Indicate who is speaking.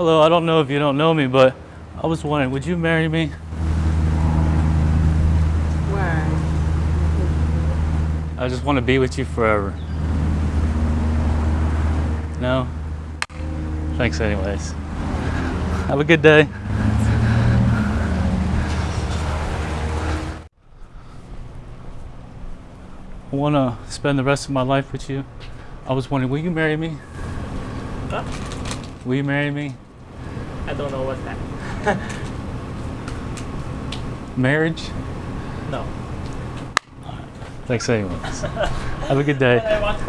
Speaker 1: Hello, I don't know if you don't know me, but I was wondering, would you marry me?
Speaker 2: Why?
Speaker 1: I just want to be with you forever. No? Thanks, anyways. Have a good day. I want to spend the rest of my life with you. I was wondering, will you marry me? Will you marry me?
Speaker 3: I don't know what's that.
Speaker 1: Marriage?
Speaker 3: No.
Speaker 1: Thanks, anyways. Have a good day.
Speaker 3: I want to